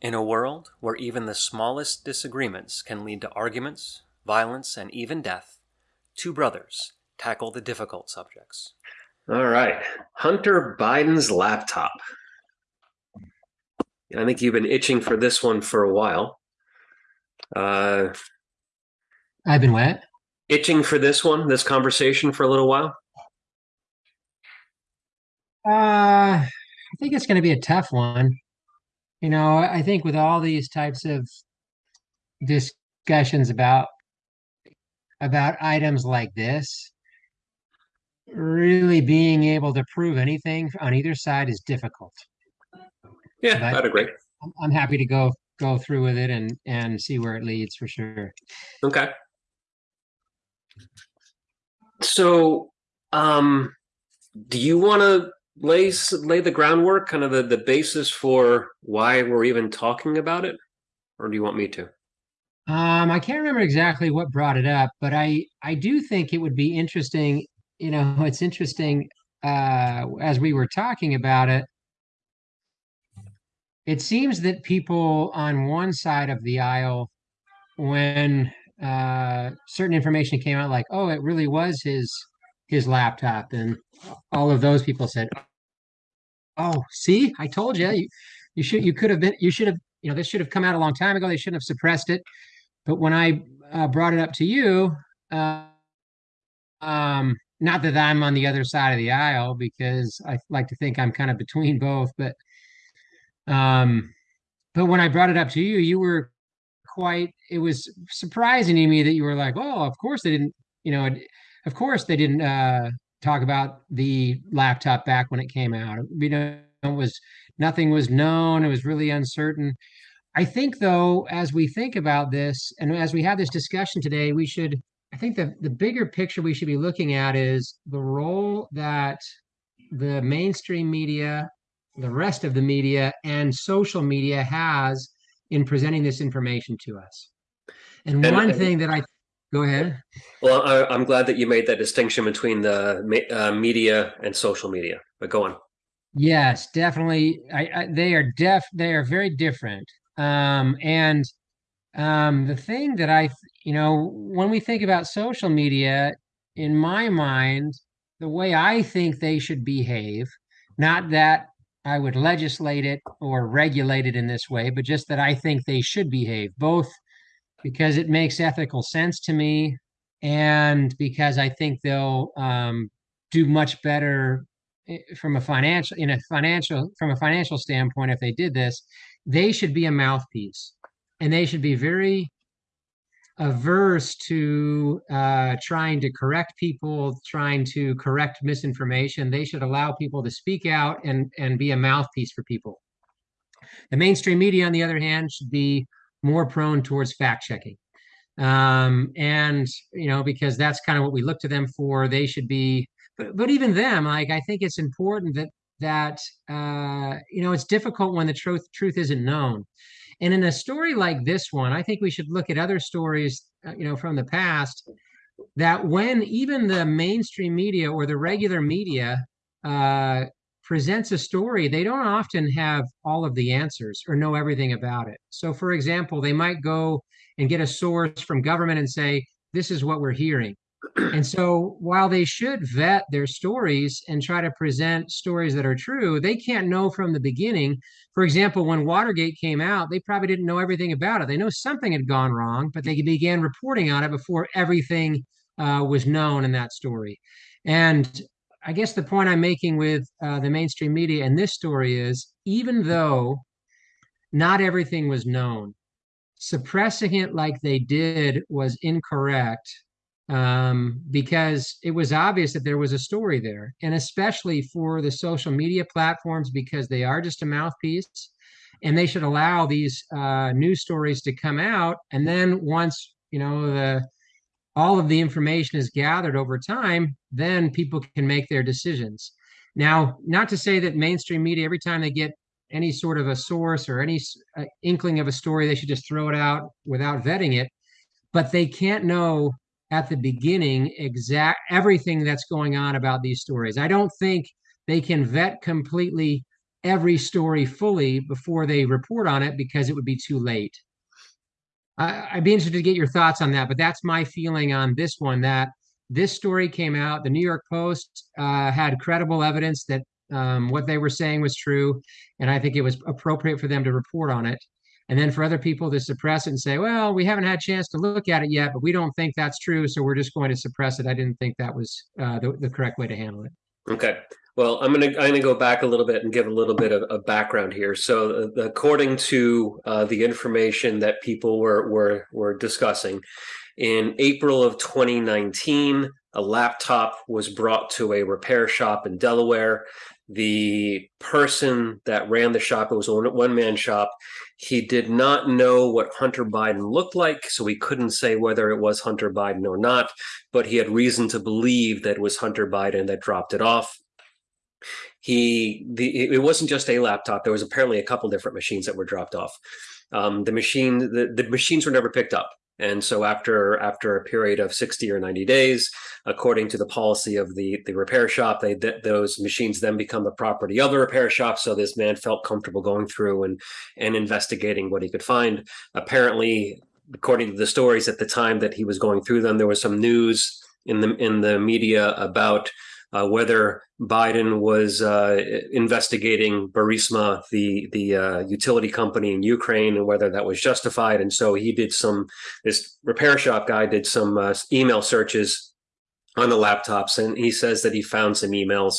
In a world where even the smallest disagreements can lead to arguments, violence, and even death, two brothers tackle the difficult subjects. All right. Hunter Biden's laptop. I think you've been itching for this one for a while. Uh, I've been what? itching for this one, this conversation for a little while. Uh, I think it's going to be a tough one. You know, I think with all these types of discussions about about items like this, really being able to prove anything on either side is difficult. Yeah, But- I'd agree. I'm, I'm happy to go go through with it and and see where it leads for sure. Okay. So, um, do you want to lay lay the groundwork, kind of the, the basis for why we're even talking about it, or do you want me to? Um, I can't remember exactly what brought it up, but I I do think it would be interesting. You know, it's interesting uh, as we were talking about it. It seems that people on one side of the aisle, when uh, certain information came out, like, oh, it really was his his laptop, and all of those people said, "Oh, see, I told you, you, you should, you could have been, you should have, you know, this should have come out a long time ago. They shouldn't have suppressed it." But when I uh, brought it up to you, uh, um, not that I'm on the other side of the aisle because I like to think I'm kind of between both, but um, but when I brought it up to you, you were quite. It was surprising to me that you were like, "Oh, of course they didn't," you know, of course they didn't uh, talk about the laptop back when it came out. You know, it was nothing was known. It was really uncertain. I think, though, as we think about this and as we have this discussion today, we should, I think the, the bigger picture we should be looking at is the role that the mainstream media, the rest of the media, and social media has in presenting this information to us. And And- one and- thing that I, go ahead. Well, I, I'm glad that you made that distinction between the uh, media and social media. But go on. Yes, definitely. I, I they are def they are very different. Um, and um, the thing that I, you know, when we think about social media, in my mind, the way I think they should behave, not that I would legislate it or regulate it in this way, but just that I think they should behave, both because it makes ethical sense to me and because I think they'll um, do much better eh, from a financial in a financial from a financial standpoint if they did this they should be a mouthpiece. And they should be very averse to uh, trying to correct people trying to correct misinformation. They should allow people to speak out and and be a mouthpiece for people. The mainstream media on the other hand should be more prone towards fact checking. Um and you know because that's kind of what we look to them for they should be but, but even them like i think it's important that that uh you know it's difficult when the truth truth isn't known. And in a story like this one i think we should look at other stories uh, you know from the past that when even the mainstream media or the regular media uh presents a story they don't often have all of the answers or know everything about it so for example they might go and get a source from government and say this is what we're hearing and so while they should vet their stories and try to present stories that are true, they can't know from the beginning. For example, when Watergate came out, they probably didn't know everything about it. They know something had gone wrong, but they began reporting on it before everything uh, was known in that story. And I guess the point I'm making with uh, the mainstream media and this story is even though not everything was known, suppressing it like they did was incorrect um, because it was obvious that there was a story there, and especially for the social media platforms because they are just a mouthpiece, and they should allow these uh, news stories to come out, and then once you know the all of the information is gathered over time, then people can make their decisions. Now, not to say that mainstream media every time they get any sort of a source or any uh, inkling of a story, they should just throw it out without vetting it, but they can't know at the beginning exact everything that's going on about these stories. I don't think they can vet completely every story fully before they report on it because it would be too late. I, would be interested to get your thoughts on that, but that's my feeling on this one. That this story came out, the New York Post uh, had credible evidence that um, what they were saying was true, and I think it was appropriate for them to report on it. And then for other people to suppress it and say, "Well, we haven't had a chance to look at it yet, but we don't think that's true, so we're just going to suppress it." I didn't think that was uh, the, the correct way to handle it. Okay. Well, I'm gonna I'm gonna go back a little bit and give a little bit of, of background here. So, uh, according to uh, the information that people were were were discussing, in April of 2019, a laptop was brought to a repair shop in Delaware. The person that ran the shop, it was a one man shop. He did not know what Hunter Biden looked like, so he couldn't say whether it was Hunter Biden or not, but he had reason to believe that it was Hunter Biden that dropped it off he the it wasn't just a laptop there was apparently a couple different machines that were dropped off. Um, the machine the, the machines were never picked up. And so after after a period of 60 or 90 days according to the policy of the the repair shop they th- those machines then become the property of the repair shop. So this man felt comfortable going through and and investigating what he could find. Apparently according to the stories at the time that he was going through them there was some news in the in the media about uh, whether Biden was uh, investigating Burisma, the the uh, utility company in Ukraine, and whether that was justified. And so he did some. This repair shop guy did some uh, email searches on the laptops, and he says that he found some emails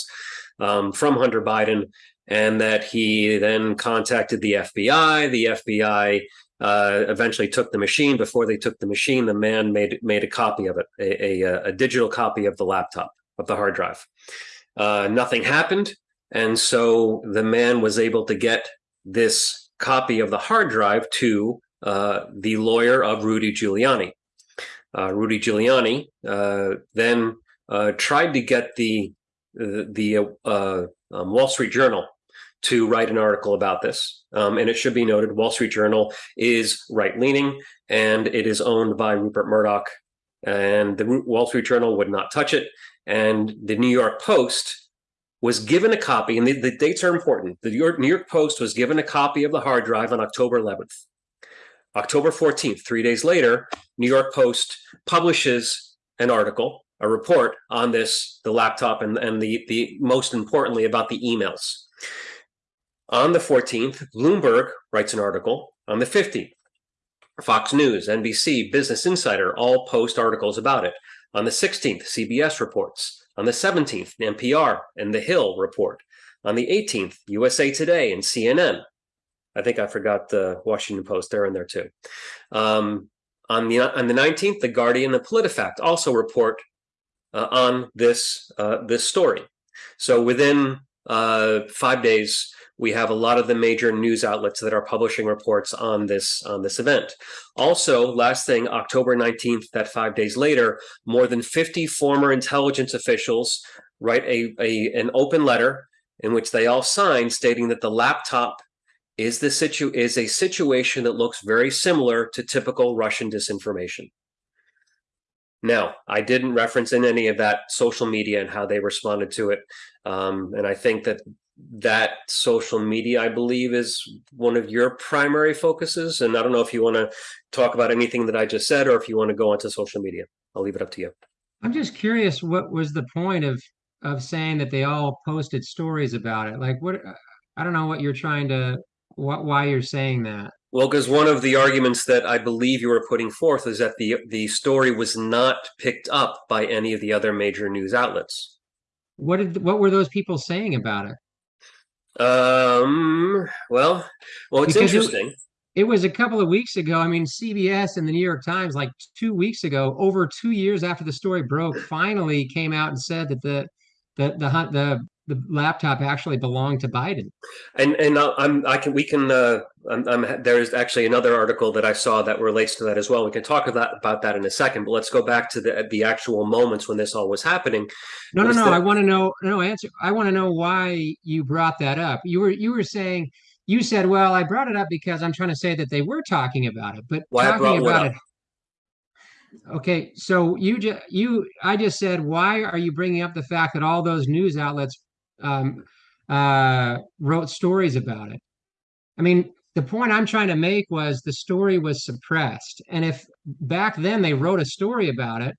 um, from Hunter Biden, and that he then contacted the FBI. The FBI uh, eventually took the machine. Before they took the machine, the man made made a copy of it, a, a, a digital copy of the laptop of the hard drive. Uh, nothing happened. And so the man was able to get this copy of the hard drive to uh, the lawyer of Rudy Giuliani. Uh, Rudy Giuliani uh, then uh, tried to get the the uh, um, Wall Street Journal to write an article about this. Um, and it should be noted, Wall Street Journal is right leaning and it is owned by Rupert Murdoch. And the Wall Street Journal would not touch it and the New York Post was given a copy, and the, the dates are important. The New York, New York Post was given a copy of the hard drive on October 11th. October 14th, three days later, New York Post publishes an article, a report on this, the laptop, and, and the, the most importantly about the emails. On the 14th, Bloomberg writes an article on the 15th. Fox News, NBC, Business Insider all post articles about it. On the 16th, CBS reports. On the 17th, NPR and The Hill report. On the 18th, USA Today and CNN. I think I forgot the Washington Post. They're in there too. Um, on the on the 19th, The Guardian and PolitiFact also report uh, on this uh, this story. So within uh, five days, we have a lot of the major news outlets that are publishing reports on this on this event. Also, last thing, October 19th, that five days later, more than 50 former intelligence officials write a, a an open letter in which they all sign stating that the laptop is the situ is a situation that looks very similar to typical Russian disinformation. Now, I didn't reference in any of that social media and how they responded to it. Um, and I think that that social media, I believe, is one of your primary focuses. And I don't know if you want to talk about anything that I just said or if you want to go onto social media. I'll leave it up to you. I'm just curious what was the point of of saying that they all posted stories about it? Like what I don't know what you're trying to what why you're saying that. Well, because one of the arguments that I believe you were putting forth is that the the story was not picked up by any of the other major news outlets. What did what were those people saying about it? Um. Well, well, it's because interesting. It, it was a couple of weeks ago. I mean, CBS and the New York Times, like two weeks ago, over two years after the story broke, finally came out and said that the the the hunt the the laptop actually belonged to Biden. And and I'm I can we can uh, I'm, I'm, there's actually another article that I saw that relates to that as well. We can talk about about that in a second, but let's go back to the the actual moments when this all was happening. No, no, no. The, I want to know. No answer. I want to know why you brought that up. You were you were saying you said, well, I brought it up because I'm trying to say that they were talking about it, but why talking about it. Okay, so you just you I just said, why are you bringing up the fact that all those news outlets um, uh, wrote stories about it. I mean, the point I'm trying to make was the story was suppressed, and if back then they wrote a story about it,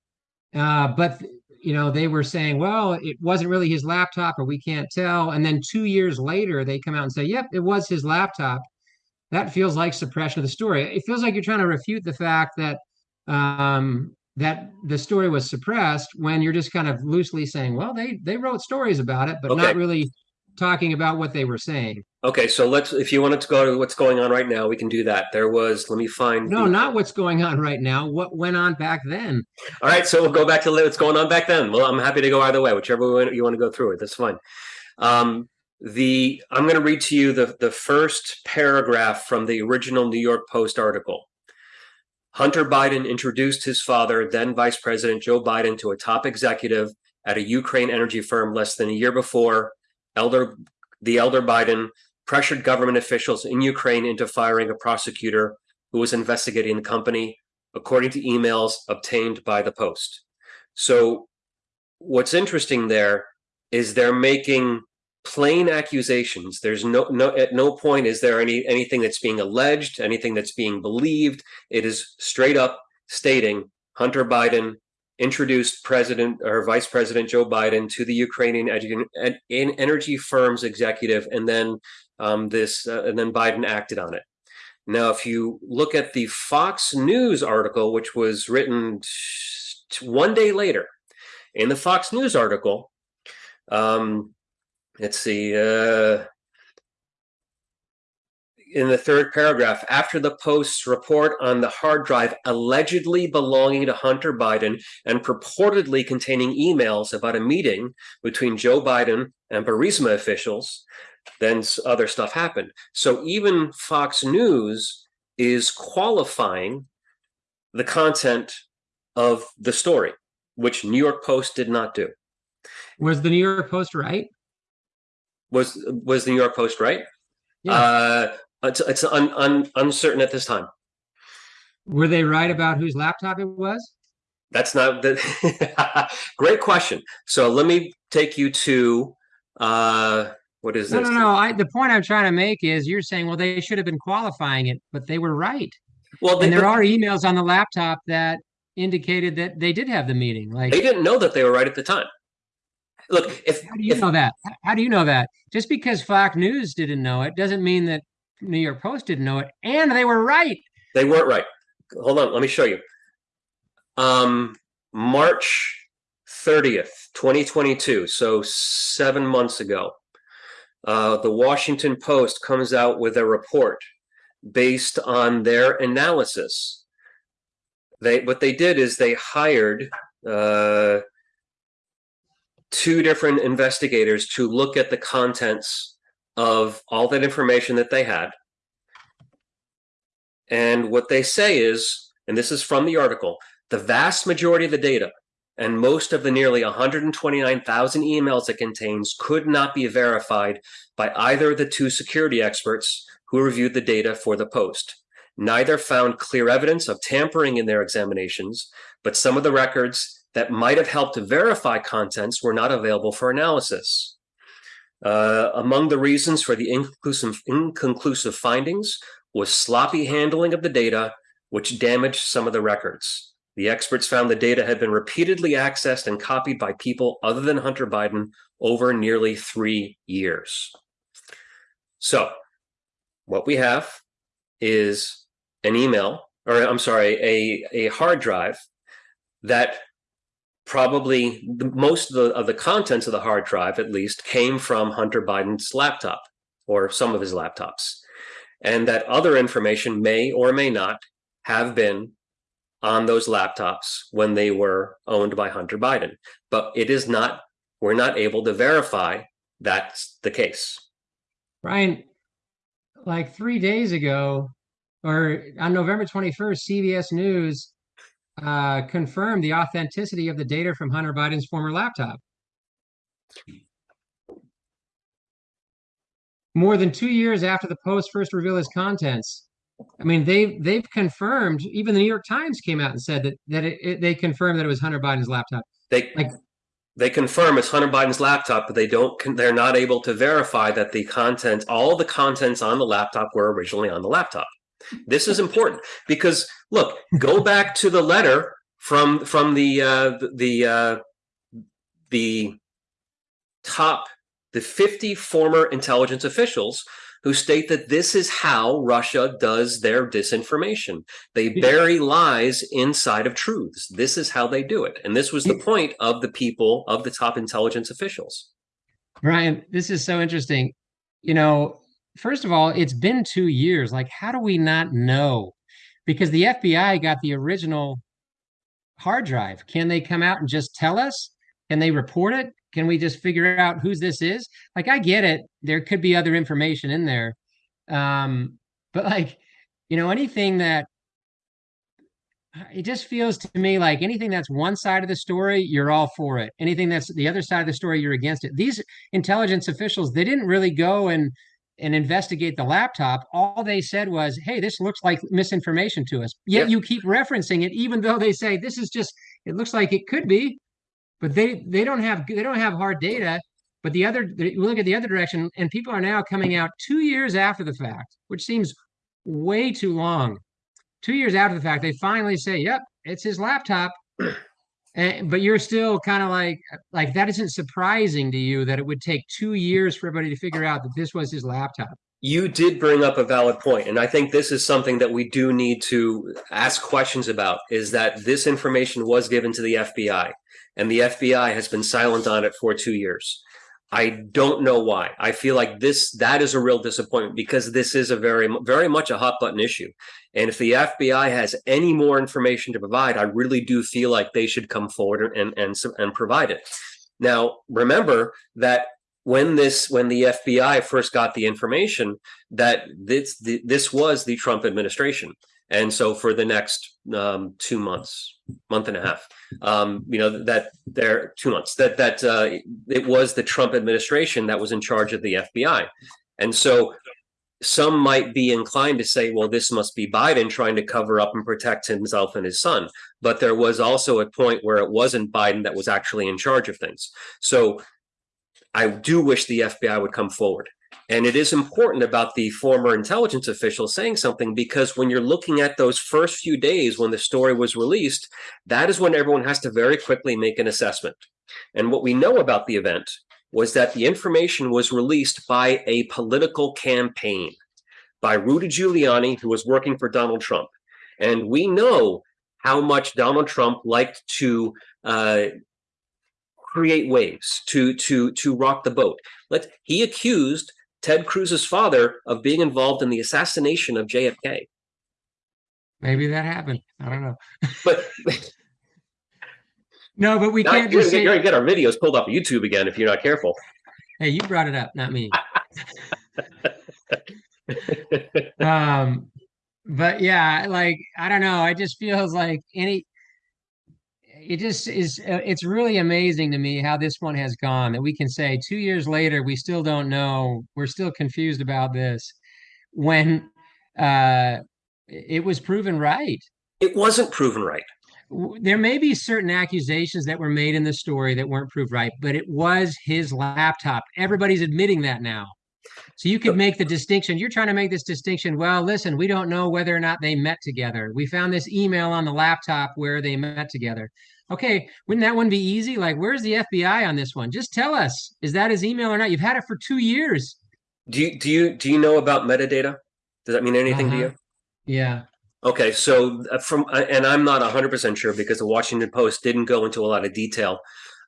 uh, but you know they were saying, well, it wasn't really his laptop, or we can't tell, and then two years later they come out and say, yep, it was his laptop. That feels like suppression of the story. It feels like you're trying to refute the fact that um, that the story was suppressed when you're just kind of loosely saying, well, they they wrote stories about it, but Okay. not really talking about what they were saying. Okay, so let's, if you wanted to go to what's going on right now, we can do that. There was, let me find. No, the- not what's going on right now. What went on back then? All right, so we'll go back to what's going on back then. Well, I'm happy to go either way, whichever way you want to go through it. That's fine. Um, the I'm going to read to you the the first paragraph from the original New York Post article. Hunter Biden introduced his father, then Vice President Joe Biden, to a top executive at a Ukraine energy firm less than a year before. Elder the elder Biden pressured government officials in Ukraine into firing a prosecutor who was investigating the company, according to emails obtained by the Post. So, what's interesting there is they're making plain accusations. There's no no at no point is there any anything that's being alleged, anything that's being believed. It is straight up stating Hunter Biden introduced President or Vice President Joe Biden to the Ukrainian energy firm's executive, and then um, this uh, and then Biden acted on it. Now, if you look at the Fox News article, which was written one day later, in the Fox News article, um, let's see, uh, in the third paragraph, after the Post's report on the hard drive allegedly belonging to Hunter Biden and purportedly containing emails about a meeting between Joe Biden and Burisma officials, then other stuff happened. So even Fox News is qualifying the content of the story, which New York Post did not do. Was the New York Post right? Was was the New York Post right? Yeah. Uh, it's it's un, un, uncertain at this time. Were they right about whose laptop it was? That's not the great question. So let me take you to uh, what is No, this? no, no. I, the point I'm trying to make is you're saying, well, they should have been qualifying it, but they were right. Well, they, And there but are emails on the laptop that indicated that they did have the meeting. Like, they didn't know that they were right at the time. Look, if how do you if know that? How do you know that? Just because Fox News didn't know it doesn't mean that New York Post didn't know it, and they were right. They weren't right. Hold on, let me show you. Um, March 30th, 2022, so seven months ago, uh, the Washington Post comes out with a report based on their analysis. They what they did is they hired uh, two different investigators to look at the contents of all that information that they had and what they say is, and this is from the article, the vast majority of the data and most of the nearly 129,000 emails it contains could not be verified by either of the two security experts who reviewed the data for the Post. Neither found clear evidence of tampering in their examinations, but some of the records that might have helped to verify contents were not available for analysis. Uh, among the reasons for the inconclusive, inconclusive findings was sloppy handling of the data, which damaged some of the records. The experts found the data had been repeatedly accessed and copied by people other than Hunter Biden over nearly three years. So, what we have is an email, or I'm sorry, a, a hard drive that probably the, most of the, of the contents of the hard drive, at least, came from Hunter Biden's laptop or some of his laptops and that other information may or may not have been on those laptops when they were owned by Hunter Biden. But it is not, we're not able to verify that's the case. Brian, like three days ago, or on November 21st, CBS News uh, confirmed the authenticity of the data from Hunter Biden's former laptop. More than two years after the Post first revealed its contents, I mean, they've they've confirmed. Even the New York Times came out and said that that it, it, they confirmed that it was Hunter Biden's laptop. They Like, they confirm it's Hunter Biden's laptop, but they don't. They're not able to verify that the content, all the contents on the laptop, were originally on the laptop. This is important because look, go back to the letter from from the uh, the uh, the top the 50 former intelligence officials who state that this is how Russia does their disinformation. They bury lies inside of truths. This is how they do it. And this was the point of the people of the top intelligence officials. Brian, this is so interesting. You know, first of all, it's been two years. Like, how do we not know? Because the FBI got the original hard drive. Can they come out and just tell us? Can they report it? Can we just figure out whose this is? Like, I get it. There could be other information in there. Um, but like, you know, anything that it just feels to me like anything that's one side of the story, you're all for it. Anything that's the other side of the story, you're against it. These intelligence officials, they didn't really go and and investigate the laptop. All they said was, "Hey, this looks like misinformation to us." Yet yep. you keep referencing it, even though they say this is just. It looks like it could be but they they don't have they don't have hard data. But the other, we look at the other direction, and people are now coming out two years after the fact, which seems way too long. Two years after the fact, they finally say, "Yep, it's his laptop." And, but you're still kind of like like that isn't surprising to you that it would take two years for everybody to figure out that this was his laptop you did bring up a valid point and i think this is something that we do need to ask questions about is that this information was given to the fbi and the FBI has been silent on it for two years. I don't know why. I feel like this that is a real disappointment because this is a very very much a hot button issue. And if the FBI has any more information to provide, I really do feel like they should come forward and and and provide it. Now, remember that when this when the FBI first got the information that this this was the Trump administration. And so for the next um, two months, month and a half, um, you know that there two months that that uh, it was the Trump administration that was in charge of the FBI, and so some might be inclined to say, well, this must be Biden trying to cover up and protect himself and his son. But there was also a point where it wasn't Biden that was actually in charge of things. So I do wish the FBI would come forward. And it is important about the former intelligence official saying something because when you're looking at those first few days when the story was released, that is when everyone has to very quickly make an assessment. And what we know about the event was that the information was released by a political campaign by Rudy Giuliani, who was working for Donald Trump. And we know how much Donald Trump liked to uh, create waves, to to to rock the boat. Let he accused Ted Cruz's father of being involved in the assassination of JFK. Maybe that happened. I don't know. But no, but we can't just say... you're gonna get our videos pulled off of YouTube again if you're not careful. Hey, you brought it up, not me. um, but yeah, like I don't know. I just feels like any it just is uh, it's really amazing to me how this one has gone that we can say two years later we still don't know we're still confused about this when uh it was proven right it wasn't proven right there may be certain accusations that were made in the story that weren't proved right but it was his laptop everybody's admitting that now so you could make the distinction. You're trying to make this distinction. Well, listen, we don't know whether or not they met together. We found this email on the laptop where they met together. Okay, wouldn't that one be easy? Like, where's the FBI on this one? Just tell us, is that his email or not? You've had it for two years. Do you do you do you know about metadata? Does that mean anything uh-huh. to you? Yeah. Okay, so uh, from uh, and I'm not 100% sure because the Washington Post didn't go into a lot of detail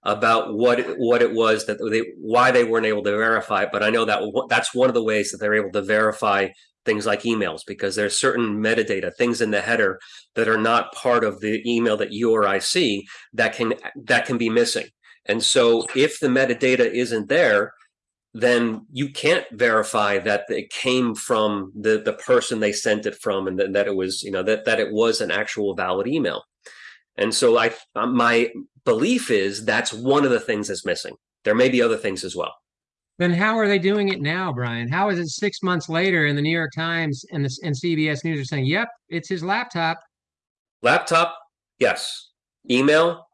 about what what it was that they why they weren't able to verify it. But I know that that's one of the ways that they're able to verify things like emails because there's certain metadata things in the header that are not part of the email that you or I see that can that can be missing. And so if the metadata isn't there, then you can't verify that it came from the the person they sent it from and that, it was you know that that it was an actual valid email. And so I my belief is that's one of the things that's missing. There may be other things as well. Then how are they doing it now, Brian? How is it six months later and the New York Times and the and CBS News are saying, "Yep, it's his laptop." Laptop, yes. Email,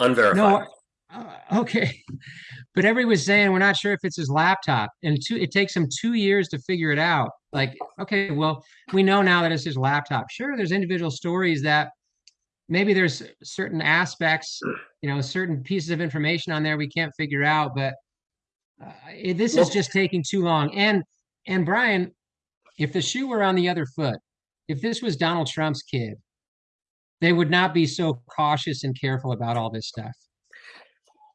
unverified. No, uh, okay, but everybody was saying we're not sure if it's his laptop, and two, it takes him two years to figure it out. Like, okay, well, we know now that it's his laptop. Sure, there's individual stories that maybe there's certain aspects, you know, certain pieces of information on there we can't figure out, but uh, this is just taking too long. And and Brian, if the shoe were on the other foot, if this was Donald Trump's kid, they would not be so cautious and careful about all this stuff.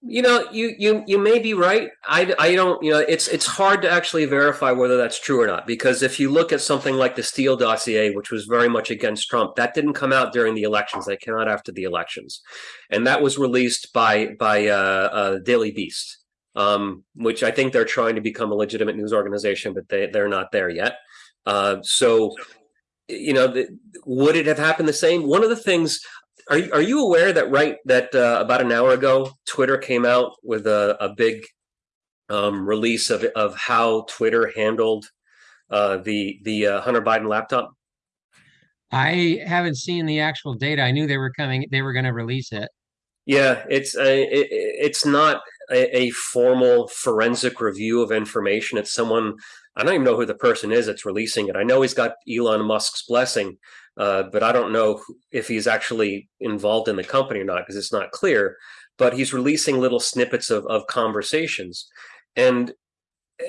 You know, you you you may be right. I, I don't. You know, it's it's hard to actually verify whether that's true or not because if you look at something like the Steele dossier, which was very much against Trump, that didn't come out during the elections. That came out after the elections, and that was released by by uh, uh, Daily Beast, um, which I think they're trying to become a legitimate news organization, but they they're not there yet. Uh, so, you know, the, would it have happened the same? One of the things are you, are you aware that right that uh, about an hour ago, Twitter came out with a, a big um, release of of how Twitter handled uh, the the uh, Hunter Biden laptop? I haven't seen the actual data. I knew they were coming. They were going to release it. Yeah, it's a, it, it's not a, a, formal forensic review of information. It's someone I don't even know who the person is that's releasing it. I know he's got Elon Musk's blessing, uh, but I don't know if he's actually involved in the company or not because it's not clear. But he's releasing little snippets of, of conversations, and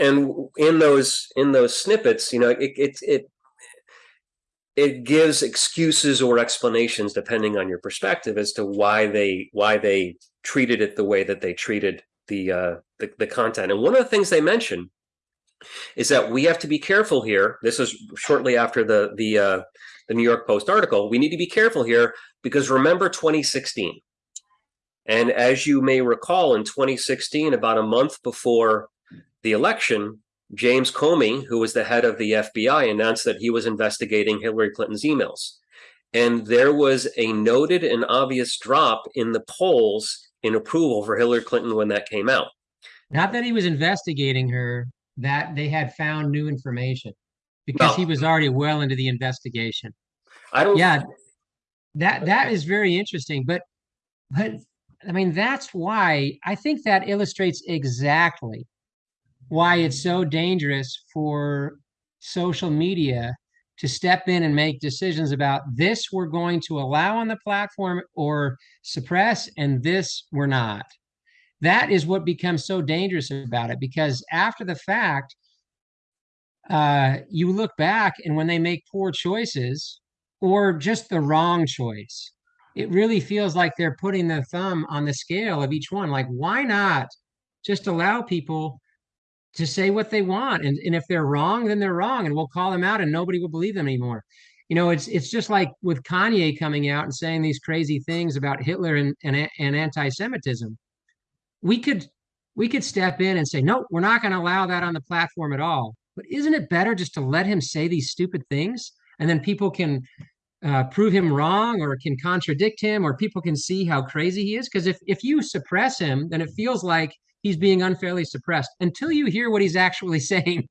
and in those in those snippets, you know, it it it it gives excuses or explanations depending on your perspective as to why they why they treated it the way that they treated the uh, the, the content. And one of the things they mention is that we have to be careful here. This is shortly after the the uh, the New York Post article, we need to be careful here because remember 2016. And as you may recall, in 2016, about a month before the election, James Comey, who was the head of the FBI, announced that he was investigating Hillary Clinton's emails. And there was a noted and obvious drop in the polls in approval for Hillary Clinton when that came out. Not that he was investigating her, that they had found new information because no. he was already well into the investigation. I don't. Yeah, that that is very interesting. But but I mean that's why I think that illustrates exactly why it's so dangerous for social media to step in and make decisions about this we're going to allow on the platform or suppress and this we're not that is what becomes so dangerous about it because after the fact uh, you look back and when they make poor choices or just the wrong choice, it really feels like they're putting the thumb on the scale of each one. Like, why not just allow people to say what they want? And, and if they're wrong, then they're wrong, and we'll call them out and nobody will believe them anymore. You know, it's it's just like with Kanye coming out and saying these crazy things about Hitler and, and, and anti-Semitism. We could we could step in and say, no, we're not going to allow that on the platform at all. But isn't it better just to let him say these stupid things and then people can uh, prove him wrong or can contradict him or people can see how crazy he is? Because if, if you suppress him, then it feels like he's being unfairly suppressed until you hear what he's actually saying.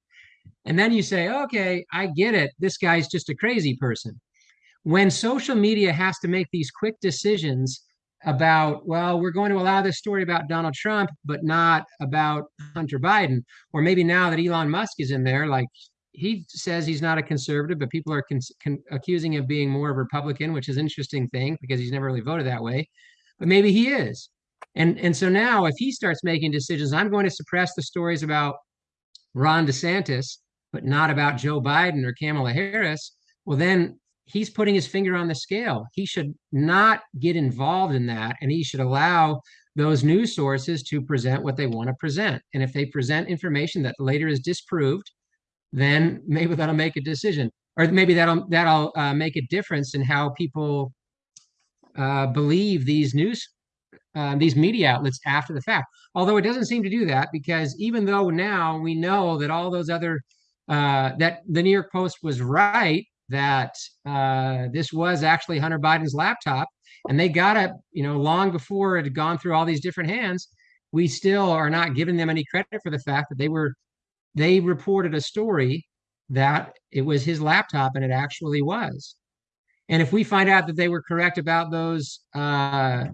And then you say, okay, I get it. This guy's just a crazy person. When social media has to make these quick decisions about, well, we're going to allow this story about Donald Trump, but not about Hunter Biden. Or maybe now that Elon Musk is in there, like he says he's not a conservative, but people are con- con- accusing him of being more of a Republican, which is an interesting thing because he's never really voted that way. But maybe he is. And, and so now, if he starts making decisions, I'm going to suppress the stories about Ron DeSantis, but not about Joe Biden or Kamala Harris. Well, then he's putting his finger on the scale. He should not get involved in that, and he should allow those news sources to present what they want to present. And if they present information that later is disproved, then maybe that'll make a decision, or maybe that'll that'll uh, make a difference in how people uh, believe these news. Uh, these media outlets after the fact, although it doesn't seem to do that because even though now we know that all those other uh, that the New York Post was right that uh, this was actually Hunter Biden's laptop, and they got it, you know, long before it had gone through all these different hands. We still are not giving them any credit for the fact that they were they reported a story that it was his laptop, and it actually was. And if we find out that they were correct about those uh,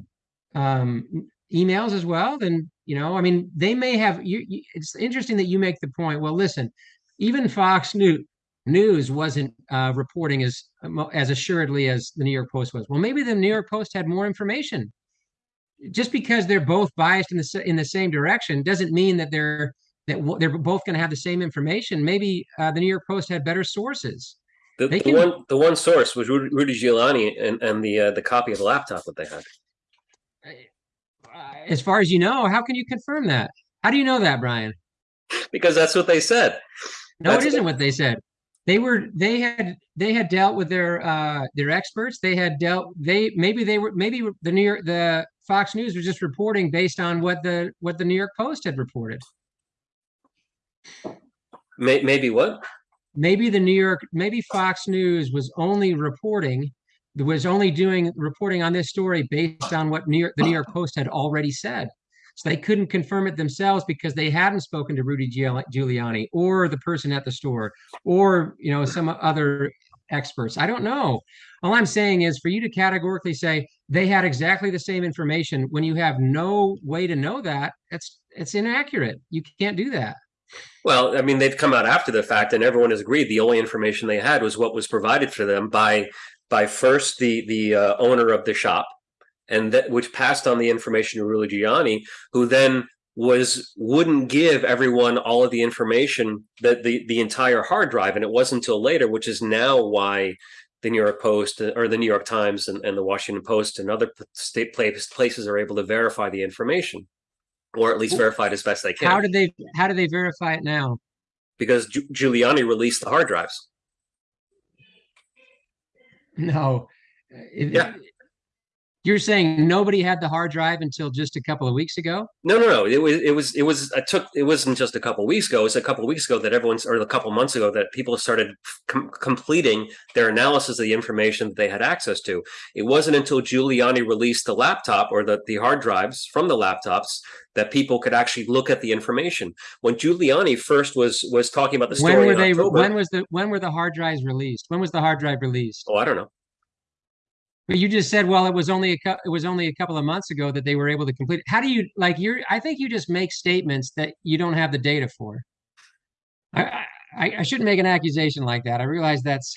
um, emails as well, then you know, I mean, they may have. You, you, it's interesting that you make the point. Well, listen, even Fox News News wasn't uh, reporting as as assuredly as the New York Post was. Well, maybe the New York Post had more information. Just because they're both biased in the in the same direction doesn't mean that they're that they're both going to have the same information. Maybe uh, the New York Post had better sources. The, the can, one the one source was Rudy Giuliani and, and the uh, the copy of the laptop that they had. As far as you know, how can you confirm that? How do you know that, Brian? Because that's what they said. No, that's it isn't what they said they were they had they had dealt with their uh their experts they had dealt they maybe they were maybe the new york the fox news was just reporting based on what the what the new york post had reported maybe what maybe the new york maybe fox news was only reporting was only doing reporting on this story based on what new york the new york post had already said so they couldn't confirm it themselves because they hadn't spoken to Rudy Giuliani or the person at the store or you know some other experts. I don't know. All I'm saying is for you to categorically say they had exactly the same information when you have no way to know that, it's it's inaccurate. You can't do that. Well, I mean, they've come out after the fact, and everyone has agreed the only information they had was what was provided for them by by first the the uh, owner of the shop, and that which passed on the information to Rudy Giuliani, who then was wouldn't give everyone all of the information that the the entire hard drive, and it wasn't until later, which is now why the New York Post or the New York Times and, and the Washington Post and other state places are able to verify the information, or at least verify it as best they can. How did they How do they verify it now? Because Gi- Giuliani released the hard drives. No. It, yeah. You're saying nobody had the hard drive until just a couple of weeks ago? No, no, no. It was, it was, it was. It took. It wasn't just a couple of weeks ago. It was a couple of weeks ago that everyone's, or a couple of months ago, that people started com- completing their analysis of the information that they had access to. It wasn't until Giuliani released the laptop or the the hard drives from the laptops that people could actually look at the information. When Giuliani first was was talking about the story, when were they? October, when was the when were the hard drives released? When was the hard drive released? Oh, I don't know. But you just said, well, it was only a it was only a couple of months ago that they were able to complete it. How do you like? You're I think you just make statements that you don't have the data for. I, I, I shouldn't make an accusation like that. I realize that's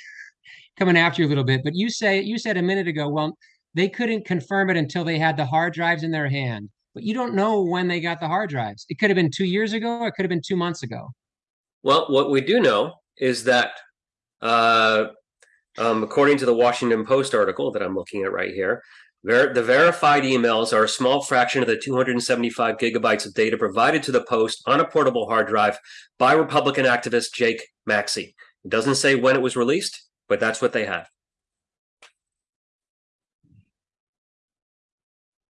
coming after you a little bit, but you say you said a minute ago, well, they couldn't confirm it until they had the hard drives in their hand. But you don't know when they got the hard drives. It could have been two years ago. It could have been two months ago. Well, what we do know is that uh, um, according to the Washington Post article that I'm looking at right here, ver- the verified emails are a small fraction of the 275 gigabytes of data provided to the Post on a portable hard drive by Republican activist Jack Maxey. It doesn't say when it was released, but that's what they have.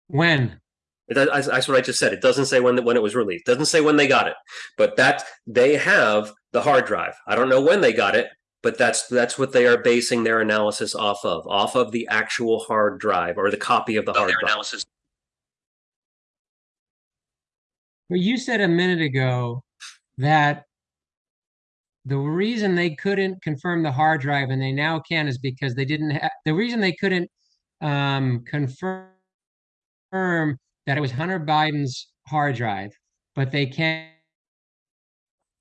When? That's, that's what I just said. It doesn't say when when it was released. It doesn't say when they got it, but that they have the hard drive. I don't know when they got it, but that's that's what they are basing their analysis off of off of the actual hard drive or the copy of the hard drive. Analysis well you said a minute ago that the reason they couldn't confirm the hard drive and they now can is because they didn't have the reason they couldn't um, confirm that it was hunter biden's hard drive but they can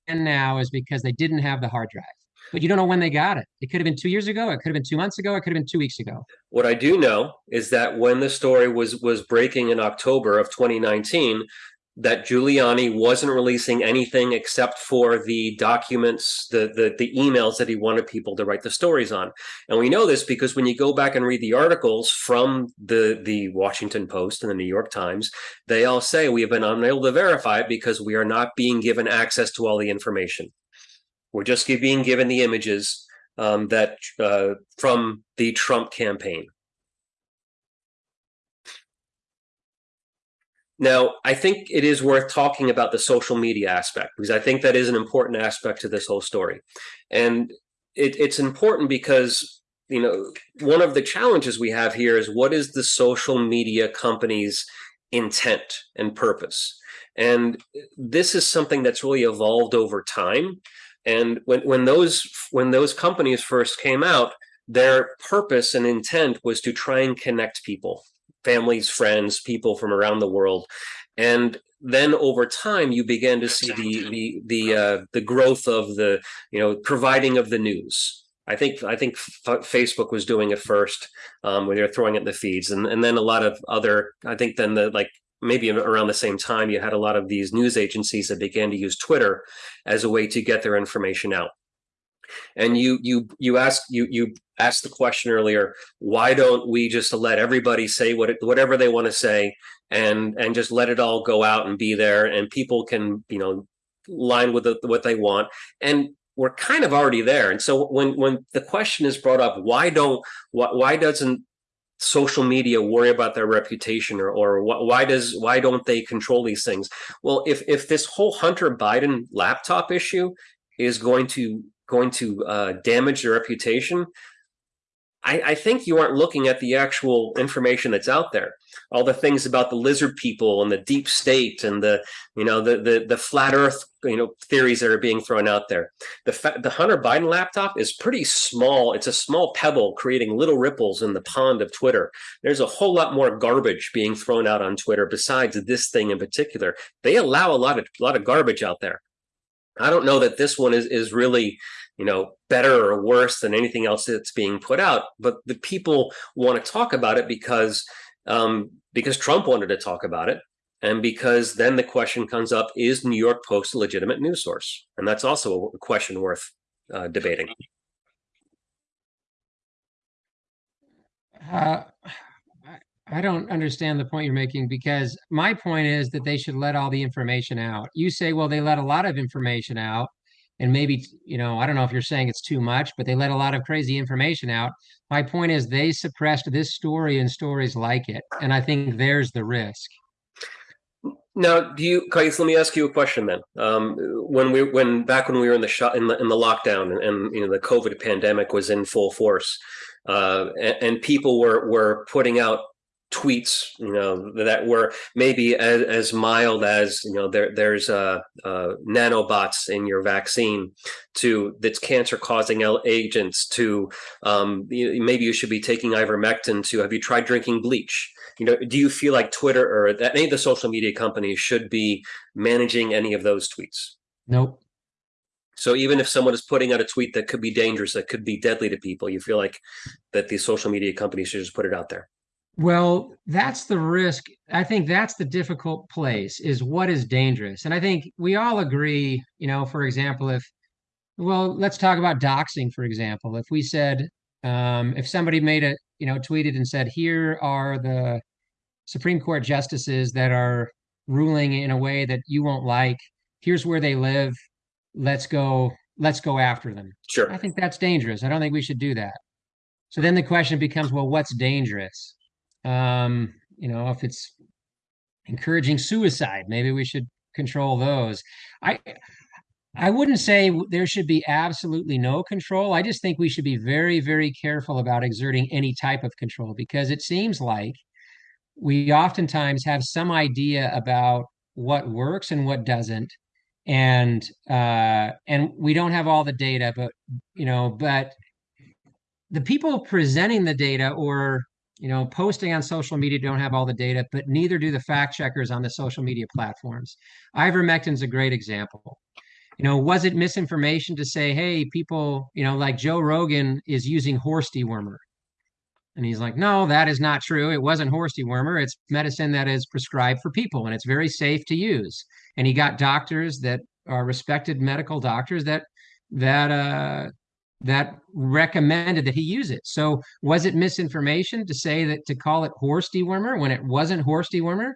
now is because they didn't have the hard drive but you don't know when they got it. It could have been two years ago. It could have been two months ago. It could have been two weeks ago. What I do know is that when the story was was breaking in October of 2019, that Giuliani wasn't releasing anything except for the documents, the, the the emails that he wanted people to write the stories on. And we know this because when you go back and read the articles from the the Washington Post and the New York Times, they all say we have been unable to verify it because we are not being given access to all the information. We're just being given the images um, that uh, from the Trump campaign. Now, I think it is worth talking about the social media aspect because I think that is an important aspect to this whole story. And it, it's important because, you know, one of the challenges we have here is what is the social media company's intent and purpose? And this is something that's really evolved over time. And when when those when those companies first came out, their purpose and intent was to try and connect people families, friends, people from around the world, and then over time you began to see the the the uh, the growth of the you know providing of the news. I think I think Facebook was doing it first um, when they were throwing it in the feeds, and and then a lot of other. I think then the like maybe around the same time you had a lot of these news agencies that began to use Twitter as a way to get their information out. And you you you ask you you asked the question earlier why don't we just let everybody say what whatever they want to say and and just let it all go out and be there and people can you know line with the, what they want. And we're kind of already there. And so when when the question is brought up why don't why, why doesn't social media worry about their reputation or or why does why don't they control these things well if if this whole hunter biden laptop issue is going to going to uh, damage their reputation, I, I, think you aren't looking at the actual information that's out there. All the things about the lizard people and the deep state and the you know the the, the flat Earth you know theories that are being thrown out there. The the Hunter Biden laptop is pretty small. It's a small pebble creating little ripples in the pond of Twitter. There's a whole lot more garbage being thrown out on Twitter besides this thing in particular. They allow a lot of a lot of garbage out there. I don't know that this one is is really you know better or worse than anything else that's being put out but the people want to talk about it because um, because trump wanted to talk about it and because then the question comes up is new york post a legitimate news source? And that's also a question worth uh, debating. Uh, I don't understand the point you're making because my point is that they should let all the information out. You say, well, they let a lot of information out and maybe you know i don't know if you're saying it's too much but they let a lot of crazy information out. My point is they suppressed this story and stories like it and i think there's the risk now do you Kais, let me ask you a question then um, when we when back when we were in the shot in the, in the lockdown and, and, you know the covid pandemic was in full force uh, and, and people were were putting out tweets, you know, that were maybe as, as mild as, you know, there there's uh, uh, nanobots in your vaccine to that's cancer causing agents to um, maybe you should be taking ivermectin to have you tried drinking bleach? You know, do you feel like Twitter or that any of the social media companies should be managing any of those tweets? Nope. So even if someone is putting out a tweet that could be dangerous, that could be deadly to people, you feel like that these social media companies should just put it out there. Well, that's the risk. I think that's the difficult place is what is dangerous. And I think we all agree, you know, for example, if, well, let's talk about doxing, for example. If we said, um, if somebody made a, you know, tweeted and said, here are the Supreme Court justices that are ruling in a way that you won't like, here's where they live, let's go, let's go after them. Sure. I think that's dangerous. I don't think we should do that. So then the question becomes, well, what's dangerous? Um, you know, if it's encouraging suicide, maybe we should control those. I I wouldn't say there should be absolutely no control. I just think we should be very, very careful about exerting any type of control because it seems like we oftentimes have some idea about what works and what doesn't and uh and we don't have all the data but you know but the people presenting the data or you know, posting on social media don't have all the data, but neither do the fact checkers on the social media platforms. Ivermectin's a great example. You know, was it misinformation to say, hey, people, you know, like Joe Rogan is using horse dewormer? And he's like, no, that is not true. It wasn't horse dewormer. It's medicine that is prescribed for people and it's very safe to use. And he got doctors that are respected medical doctors that that uh, that recommended that he use it. So was it misinformation to say that to call it horse dewormer when it wasn't horse dewormer?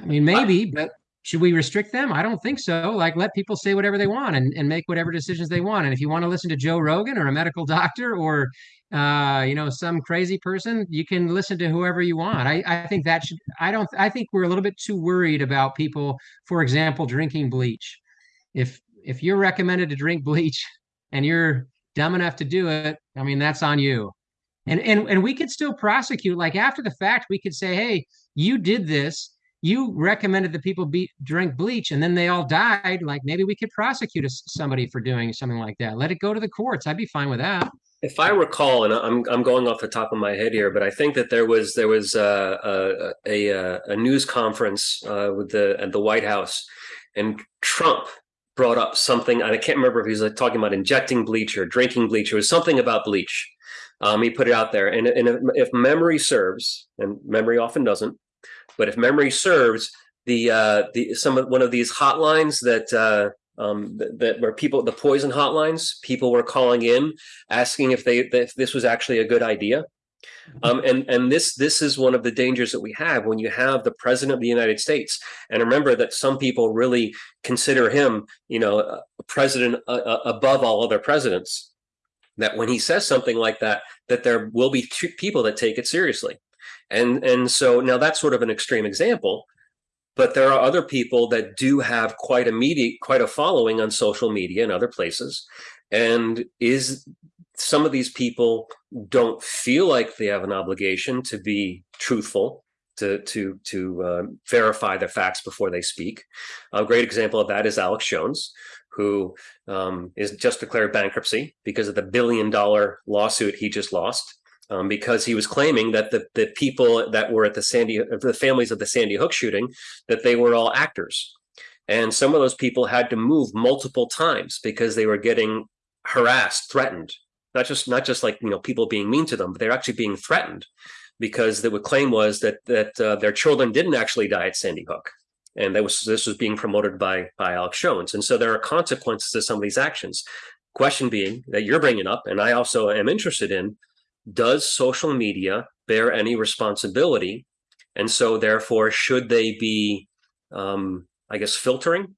I mean, maybe, but should we restrict them? I don't think so. Like let people say whatever they want and, and make whatever decisions they want. And if you want to listen to Joe Rogan or a medical doctor or uh, you know, some crazy person, you can listen to whoever you want. I, I think that should I don't I think we're a little bit too worried about people, for example, drinking bleach. If if you're recommended to drink bleach, and you're dumb enough to do it, I mean, that's on you. And and and we could still prosecute. Like after the fact, we could say, hey, you did this. You recommended that people be drink bleach, and then they all died. Like maybe we could prosecute somebody for doing something like that. Let it go to the courts. I'd be fine with that. If I recall, and I'm I'm going off the top of my head here, but I think that there was there was a a, a, news conference uh, with the at the White House, and Trump brought up something. and I can't remember if he was like talking about injecting bleach or drinking bleach. It was something about bleach. Um, he put it out there, and, and if, if memory serves, and memory often doesn't, but if memory serves, the uh, the some of one of these hotlines that uh, um, that, that where people the poison hotlines people were calling in asking if they if this was actually a good idea. Mm-hmm. um, and and this this is one of the dangers that we have when you have the president of the United States. And remember that some people really consider him you know a president uh above all other presidents. That when he says something like that that there will be people that take it seriously. And and so now that's sort of an extreme example but there are other people that do have quite a media quite a following on social media and other places. And is some of these people don't feel like they have an obligation to be truthful to to to uh, verify their facts before they speak? A great example of that is alex jones who um, is just declared bankruptcy because of the billion dollar lawsuit he just lost um, because he was claiming that the, the people that were at the Sandy, the families of the Sandy Hook shooting, that they were all actors. And some of those people had to move multiple times because they were getting harassed, threatened, not just not just like you know people being mean to them, but they're actually being threatened because the claim was that that uh, their children didn't actually die at Sandy Hook, and that was this was being promoted by by Alex Jones. And so there are consequences to some of these actions. Question being that you're bringing up, and I also am interested in, does social media bear any responsibility? And so, therefore, should they be, um, I guess, filtering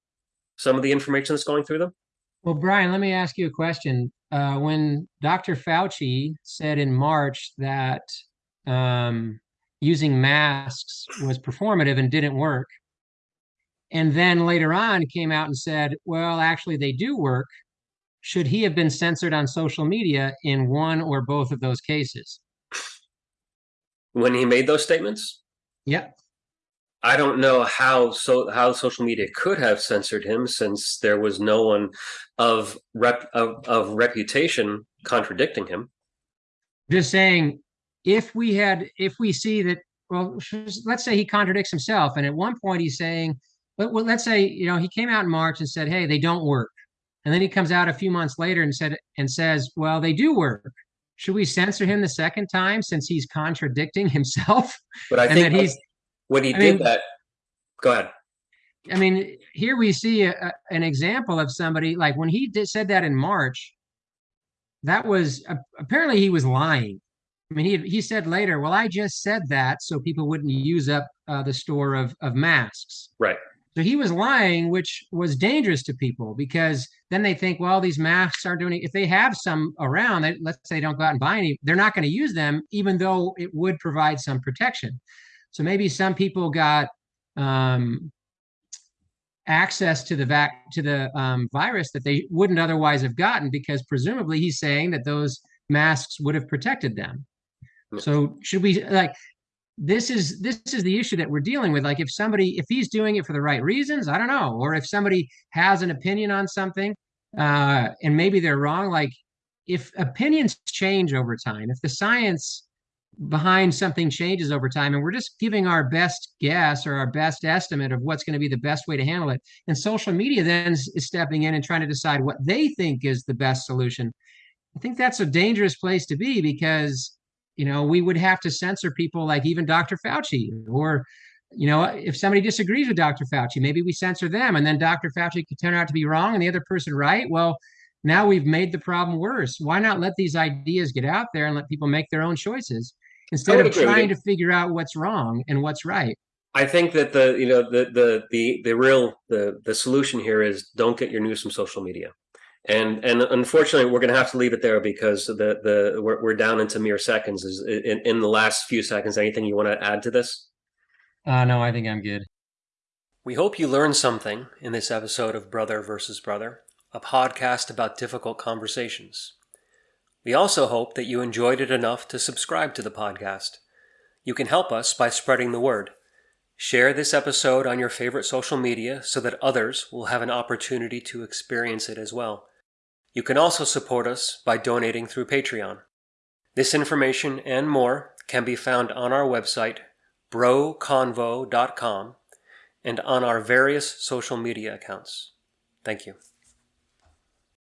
some of the information that's going through them? Well, Brian, let me ask you a question. Uh, when Dr. Fauci said in March that um, using masks was performative and didn't work, and then later on came out and said, well, actually, they do work should he have been censored on social media in one or both of those cases? When he made those statements? Yeah. I don't know how so how social media could have censored him since there was no one of rep of, of reputation contradicting him. Just saying, if we had if we see that well, let's say he contradicts himself, and at one point he's saying, but well, let's say you know he came out in March and said, "Hey, they don't work," And then he comes out a few months later and said and says, "Well, they do work." Should we censor him the second time since he's contradicting himself? But I think he's when he I did mean, that. Go ahead. I mean, here we see a, an example of somebody like when he did, said that in March. That was uh, apparently he was lying. I mean, he he said later, "Well, I just said that so people wouldn't use up uh, the store of of masks." Right. So he was lying, which was dangerous to people because then they think, well, these masks aren't doing it. If they have some around, they, let's say they don't go out and buy any, they're not going to use them, even though it would provide some protection. So maybe some people got um, access to the vac to the um, virus that they wouldn't otherwise have gotten because presumably he's saying that those masks would have protected them. So should we like this is this is the issue that we're dealing with. Like if somebody if he's doing it for the right reasons i don't know. Or if somebody has an opinion on something uh and maybe they're wrong like if opinions change over time if the science behind something changes over time and we're just giving our best guess or our best estimate of what's going to be the best way to handle it and social media then is stepping in and trying to decide what they think is the best solution i think that's a dangerous place to be because you know, we would have to censor people like even Dr. Fauci or you know, if somebody disagrees with Dr. Fauci, maybe we censor them and then Dr. Fauci could turn out to be wrong and the other person right. Well, now we've made the problem worse. Why not let these ideas get out there and let people make their own choices instead of trying to figure out what's wrong and what's right? I think that the you know the the the the real the the solution here is don't get your news from social media and and unfortunately we're going to have to leave it there because the the we're, we're down into mere seconds. Is in, in the last few seconds anything you want to add to this? Uh no i think i'm good. We hope you learned something in this episode of brother versus brother a podcast about difficult conversations. We also hope that you enjoyed it enough to subscribe to the podcast. You can help us by spreading the word. Share this episode on your favorite social media so that others will have an opportunity to experience it as well. You can also support us by donating through Patreon. This information and more can be found on our website, broconvo.com, and on our various social media accounts. Thank you.